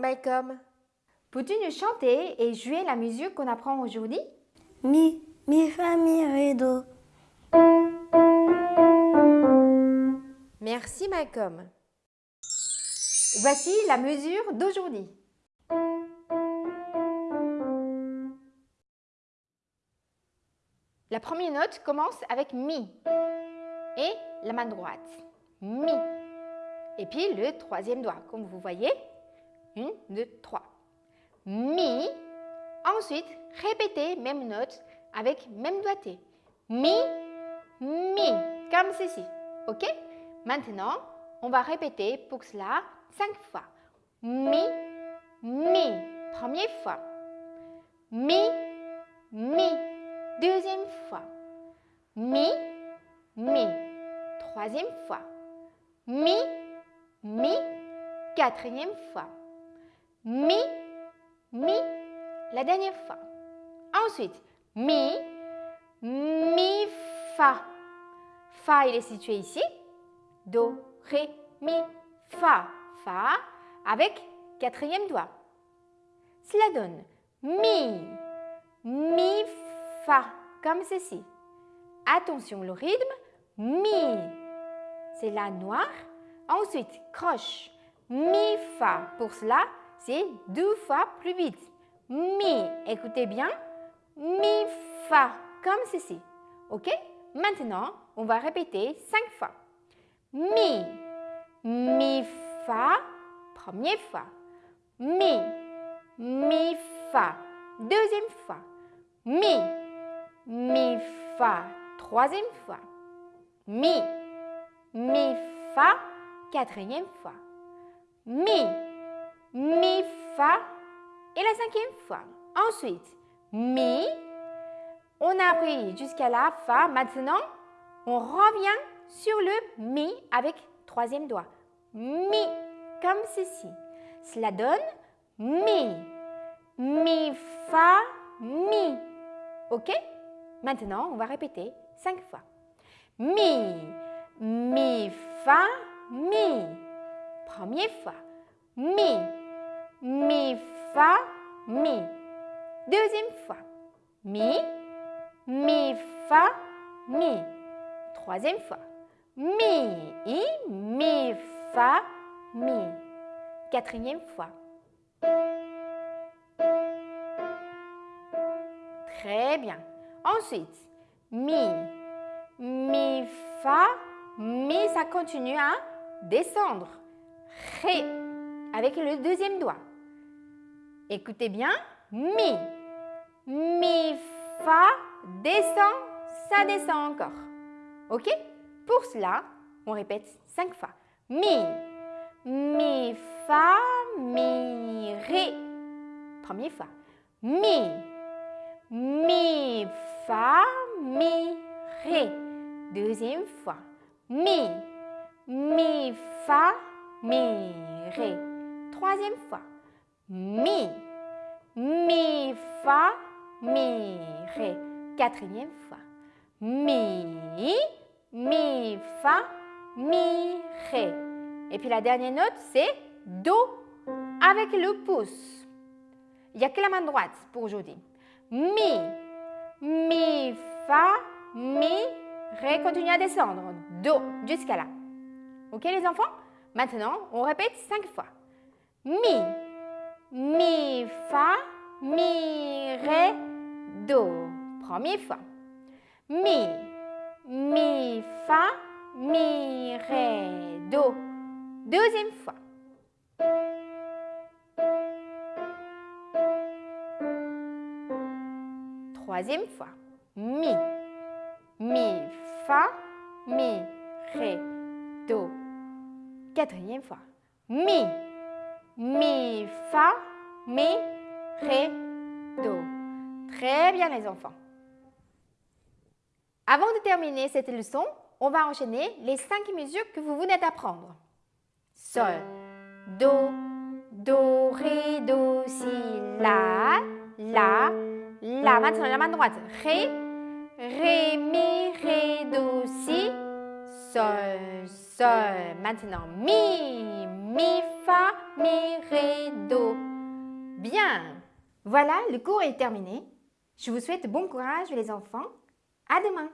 Malcolm. Peux-tu nous chanter et jouer la musique qu'on apprend aujourd'hui? Mi, mi, fa, mi, ré, do. Merci Malcolm. Voici la mesure d'aujourd'hui. La première note commence avec Mi et la main droite. Mi. Et puis le troisième doigt, comme vous voyez. Une, deux, trois. Mi. Ensuite, répétez même note avec même doigté. Mi, mi, comme ceci. OK? Maintenant, on va répéter pour cela cinq fois. Mi, mi, première fois. Mi, mi, deuxième fois. Mi, mi, troisième fois. Mi, mi, quatrième fois. Mi, mi, la dernière fois. Ensuite, mi, mi, fa. Fa, il est situé ici. Do, ré, mi, fa. Fa avec quatrième doigt. Cela donne mi, mi, fa, comme ceci. Attention, le rythme, mi. C'est la noire. Ensuite, croche, mi, fa. Pour cela, c'est deux fois plus vite. Mi, écoutez bien, mi, fa, comme ceci. Ok? Maintenant, on va répéter cinq fois. Mi, mi, fa, première fois. Mi, mi, fa, deuxième fois. Mi, mi, fa, troisième fois. Mi, mi, fa, quatrième fois. Mi, mi, fa et la cinquième fois. Ensuite, mi, on a appris jusqu'à la fa. Maintenant, on revient sur le mi avec troisième doigt. Mi, comme ceci. Cela donne mi, mi, fa, mi. Ok? Maintenant, on va répéter cinq fois. Mi, mi, fa, mi. Première fois. Mi, mi, fa, mi. Deuxième fois. Mi, mi, fa, mi. Troisième fois. Mi, i, mi, fa, mi. Quatrième fois. Très bien. Ensuite, mi, mi, fa, mi, ça continue à descendre. Ré, avec le deuxième doigt. Écoutez bien, mi, mi, fa, descend, ça descend encore. Ok? Pour cela, on répète cinq fois. Mi, mi, fa, mi, ré. Première fois. Mi, mi, fa, mi, ré. Deuxième fois. Mi, mi, fa, mi, ré. Troisième fois. Mi, mi, fa, mi, ré. Quatrième fois. Mi, mi, fa, mi, ré. Et puis la dernière note, c'est Do avec le pouce. Il n'y a que la main droite pour aujourd'hui. Mi, mi, fa, mi, ré. Continue à descendre. Do jusqu'à là. Ok les enfants? Maintenant, on répète cinq fois. Mi, mi, fa, mi, ré, do. Première fois. Mi, mi, fa, mi, ré, do. Deuxième fois. Troisième fois. Mi, mi, fa, mi, ré, do. Quatrième fois. Mi, mi, fa, mi, ré, do. Très bien les enfants. Avant de terminer cette leçon, on va enchaîner les cinq mesures que vous venez d'apprendre. Sol, Do, Do, Ré, Do, Si, La, La, La. Maintenant la main droite. Ré, Ré, Mi, Ré, Do, Si, Sol, Sol. Maintenant Mi, mi, fa, mi, ré, do. Bien Voilà, le cours est terminé. Je vous souhaite bon courage les enfants. À demain